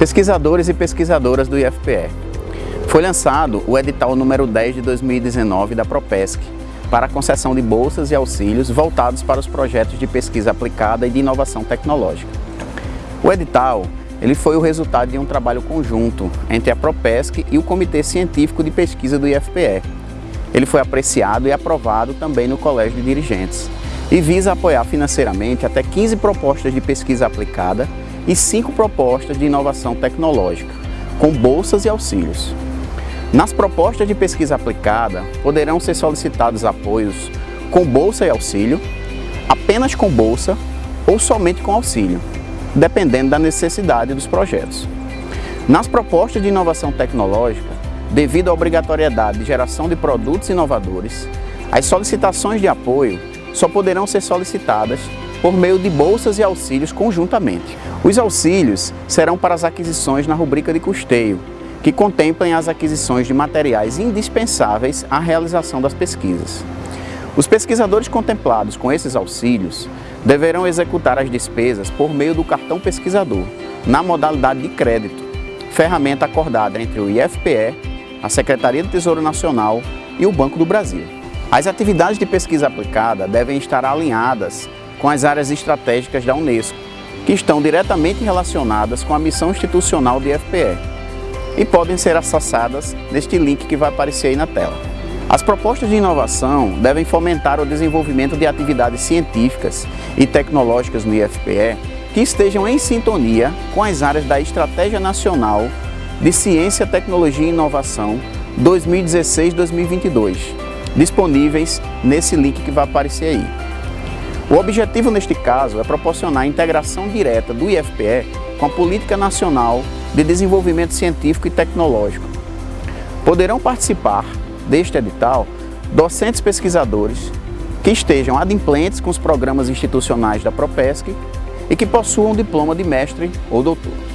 Pesquisadores e pesquisadoras do IFPE. Foi lançado o edital número 10 de 2019 da Propesc para a concessão de bolsas e auxílios voltados para os projetos de pesquisa aplicada e de inovação tecnológica. O edital ele foi o resultado de um trabalho conjunto entre a Propesc e o Comitê Científico de Pesquisa do IFPE. Ele foi apreciado e aprovado também no Colégio de Dirigentes e visa apoiar financeiramente até 15 propostas de pesquisa aplicada e cinco propostas de inovação tecnológica, com bolsas e auxílios. Nas propostas de pesquisa aplicada, poderão ser solicitados apoios com bolsa e auxílio, apenas com bolsa ou somente com auxílio, dependendo da necessidade dos projetos. Nas propostas de inovação tecnológica, devido à obrigatoriedade de geração de produtos inovadores, as solicitações de apoio só poderão ser solicitadas por meio de bolsas e auxílios conjuntamente. Os auxílios serão para as aquisições na rubrica de custeio, que contemplem as aquisições de materiais indispensáveis à realização das pesquisas. Os pesquisadores contemplados com esses auxílios deverão executar as despesas por meio do cartão pesquisador, na modalidade de crédito, ferramenta acordada entre o IFPE, a Secretaria do Tesouro Nacional e o Banco do Brasil. As atividades de pesquisa aplicada devem estar alinhadas com as áreas estratégicas da Unesco, que estão diretamente relacionadas com a missão institucional do IFPE e podem ser acessadas neste link que vai aparecer aí na tela. As propostas de inovação devem fomentar o desenvolvimento de atividades científicas e tecnológicas no IFPE que estejam em sintonia com as áreas da Estratégia Nacional de Ciência, Tecnologia e Inovação 2016-2022, disponíveis nesse link que vai aparecer aí. O objetivo neste caso é proporcionar a integração direta do IFPE com a Política Nacional de Desenvolvimento Científico e Tecnológico. Poderão participar deste edital docentes pesquisadores que estejam adimplentes com os programas institucionais da Propesc e que possuam diploma de mestre ou doutor.